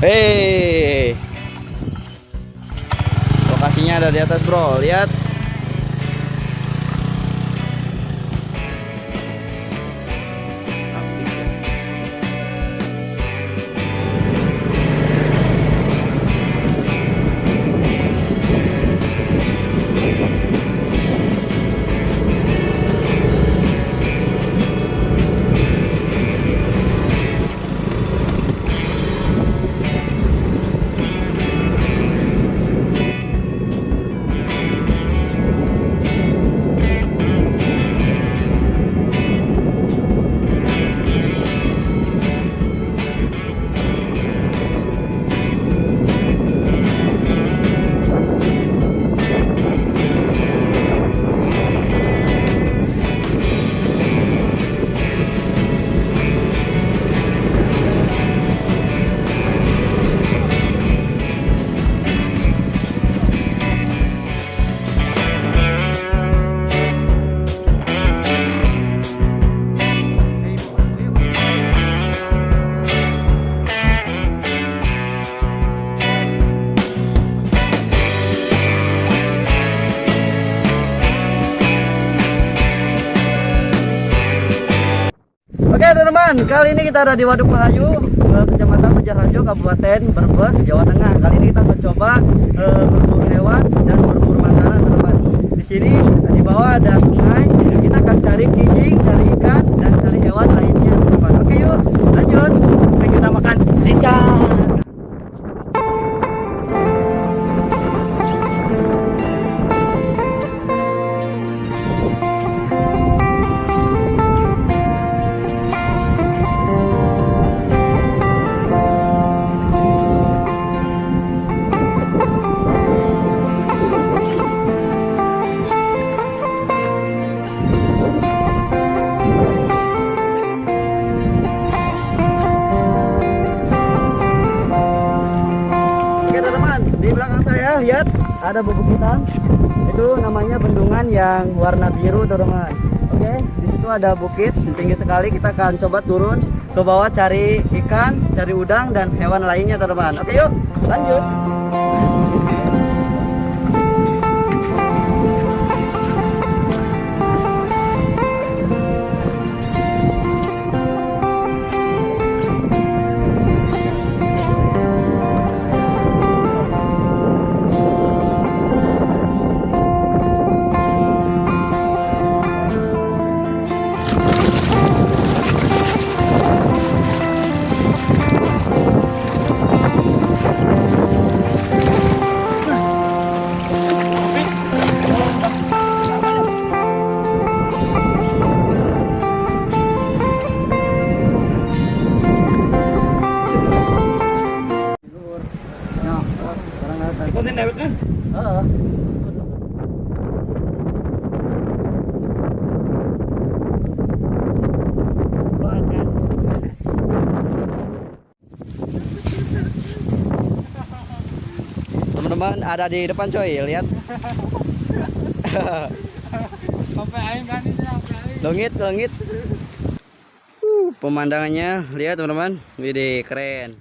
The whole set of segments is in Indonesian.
Hei. Lokasinya ada di atas, Bro. Lihat. Teman-teman, kali ini kita ada di Waduk Melayu, Kecamatan Banjarharjo, Kabupaten Brebes, Jawa Tengah. Kali ini kita mencoba eh, berburu hewan dan berburu makanan teman-teman. Di sini di bawah ada sungai, di belakang saya lihat ada bebukit Itu namanya bendungan yang warna biru teman-teman. Oke, di situ ada bukit tinggi sekali. Kita akan coba turun ke bawah cari ikan, cari udang dan hewan lainnya teman-teman. Oke yuk, lanjut. Ikutin dewek kan Heeh. Teman-teman ada di depan coy, lihat. ini Langit, langit. Uh, pemandangannya lihat teman-teman. Widih, keren.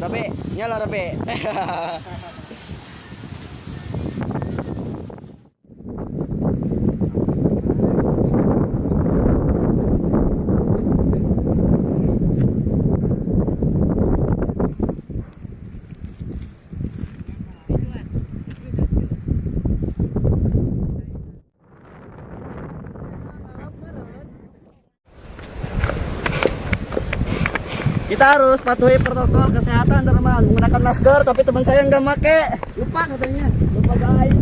Rabe, nyala rabe. Kita harus patuhi protokol kesehatan teman menggunakan masker tapi teman saya nggak make. Lupa katanya. Lupa guys.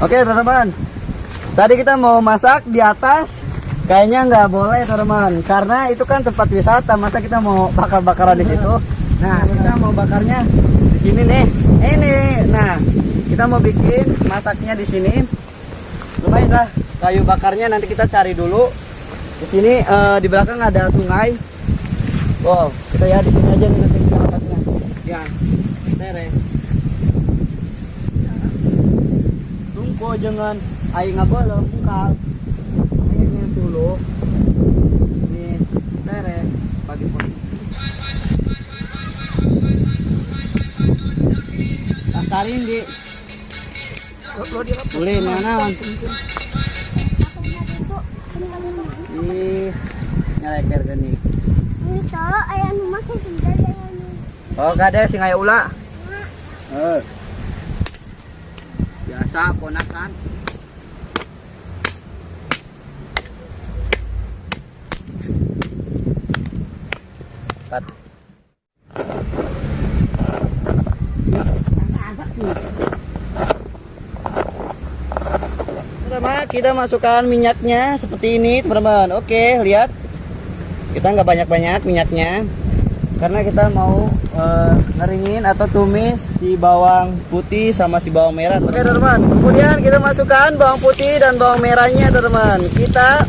Oke teman-teman, tadi kita mau masak di atas, kayaknya nggak boleh teman-teman, karena itu kan tempat wisata, masa kita mau bakar-bakaran di situ. Nah kita mau bakarnya di sini nih, ini. Nah kita mau bikin masaknya di sini. Lumayan lah, kayu bakarnya nanti kita cari dulu. Di sini eh, di belakang ada sungai. Wow, kita ya di sini aja nih nanti kita masaknya. Ya, tere. Tunggu jangan nggak boleh mungkal. Aingnya dulu. Nih, tere pagi pagi. Sakarin di boleh mana Ih, nyaleker gini. Oh, gak ada sing aya ula. Eh. Biasa ponakan. Teman-teman, kita masukkan minyaknya seperti ini, teman-teman. Oke, lihat. Kita nggak banyak-banyak minyaknya. Karena kita mau eh, ngeringin atau tumis si bawang putih sama si bawang merah oke teman-teman. Kemudian kita masukkan bawang putih dan bawang merahnya teman-teman. Kita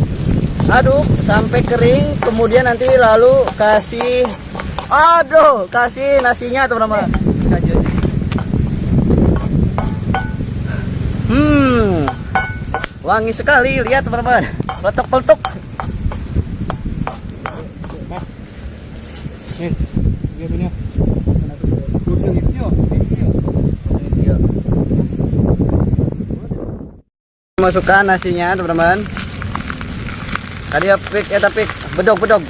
aduk sampai kering kemudian nanti lalu kasih aduh kasih nasinya teman-teman. Hmm wangi sekali lihat teman-teman. Peletok-peletok masukkan nasinya teman-teman. Tadi ya pik? Eta pik bedog bedog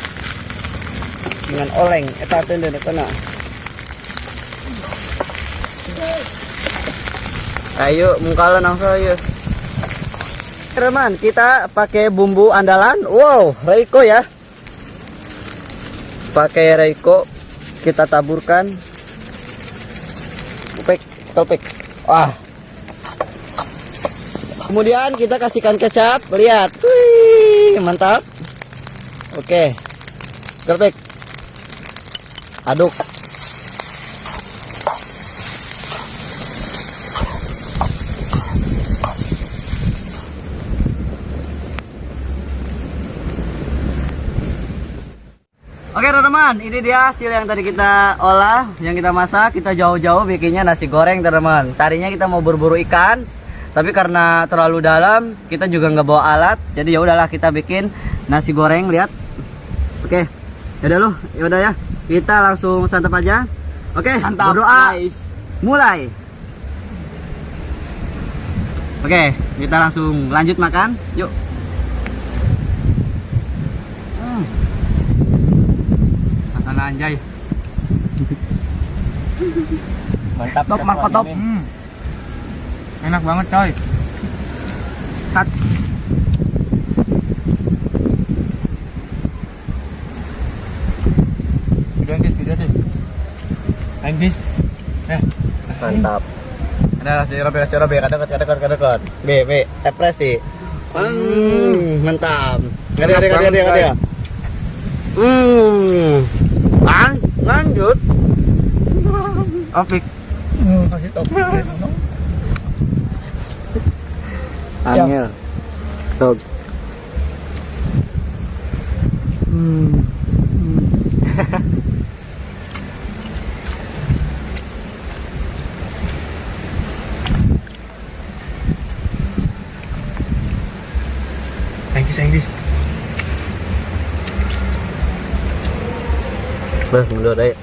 dengan oleng. Eta teu kena. Ayo mungkalan langsung ayo teman kita pakai bumbu andalan. Wow Reiko ya. Pakai Reiko kita taburkan. Topik topik. Wah kemudian kita kasihkan kecap lihat. Wih, mantap. Oke. Perfect. Aduk Oke teman-teman, ini dia hasil yang tadi kita olah, yang kita masak, kita jauh-jauh bikinnya nasi goreng teman-teman. Tadinya kita mau berburu ikan, tapi karena terlalu dalam, kita juga nggak bawa alat, jadi ya udahlah kita bikin nasi goreng. Lihat, oke, ya udah loh, ya udah ya, kita langsung santap aja. Oke, Santap, berdoa, guys. mulai. Oke, kita langsung lanjut makan, yuk. Hmm. Makan anjay. Mantap, top, Marco top. Hmm. Enak banget coy. Cut. Video guys, video deh. Ayo guys. Eh, Mantap. ada si Robi, si Robi, kada kada kada kada kada. B B ekspresi. Hmm, mantap. Ngadi ngadi ngadi Banget, ngadi. Hmm. Lan, lanjut. Opik. kasih top. Angel. Tog. Hmm. vâng được đấy